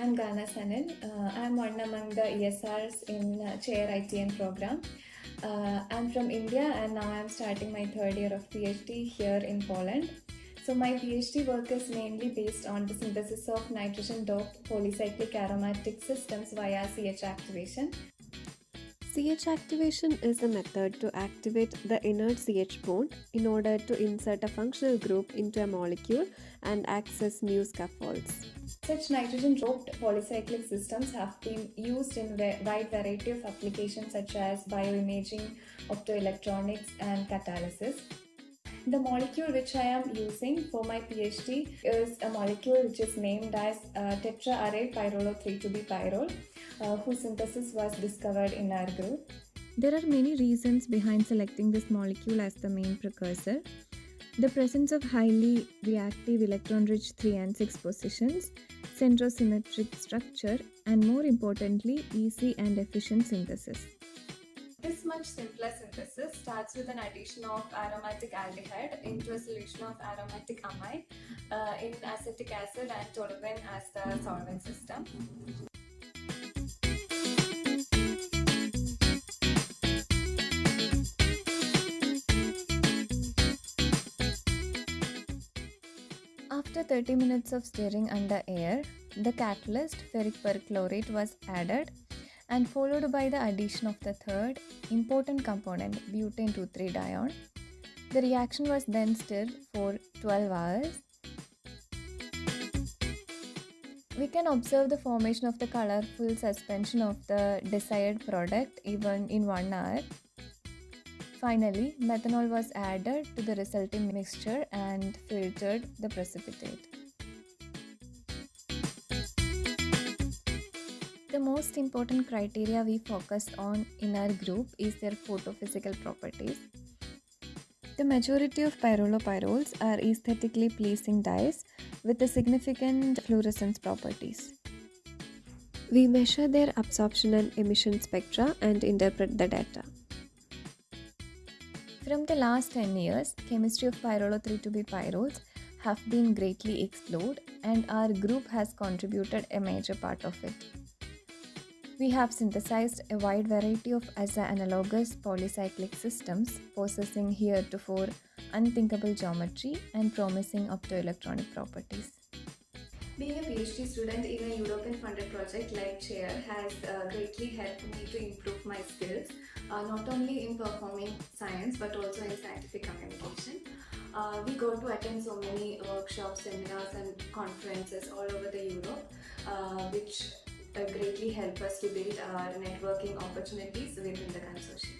I'm Gana Sanin. Uh, I'm one among the ESRs in uh, Chair ITN program. Uh, I'm from India and now I'm starting my third year of PhD here in Poland. So my PhD work is mainly based on the synthesis of nitrogen-doped polycyclic aromatic systems via CH activation. CH activation is a method to activate the inert CH bond in order to insert a functional group into a molecule and access new scaffolds. Such nitrogen-doped polycyclic systems have been used in a wide variety of applications such as bioimaging, optoelectronics and catalysis. The molecule which I am using for my PhD is a molecule which is named as uh, tetraaryl pyrrolo 3,2-B pyrrole, uh, whose synthesis was discovered in our group. There are many reasons behind selecting this molecule as the main precursor. The presence of highly reactive electron-rich 3 and 6 positions, centrosymmetric structure, and more importantly, easy and efficient synthesis. Much simpler synthesis starts with an addition of aromatic aldehyde into a solution of aromatic amide uh, in acetic acid and toluene as the solvent system. After 30 minutes of stirring under air, the catalyst ferric perchlorate was added and followed by the addition of the third important component butane 2,3 dione. The reaction was then stirred for 12 hours. We can observe the formation of the colorful suspension of the desired product even in 1 hour. Finally, methanol was added to the resulting mixture and filtered the precipitate. The most important criteria we focus on in our group is their photophysical properties. The majority of pyrrolopyrroles are aesthetically pleasing dyes with a significant fluorescence properties. We measure their absorption and emission spectra and interpret the data. From the last 10 years, chemistry of pyrrolo 3,2-B pyrroles have been greatly explored and our group has contributed a major part of it. We have synthesized a wide variety of aza-analogous polycyclic systems possessing heretofore unthinkable geometry and promising optoelectronic properties. Being a PhD student in a European funded project like CHAIR has uh, greatly helped me to improve my skills, uh, not only in performing science but also in scientific communication. Uh, we go to attend so many workshops, seminars and conferences all over the Europe uh, which greatly help us to build our networking opportunities within the consortium.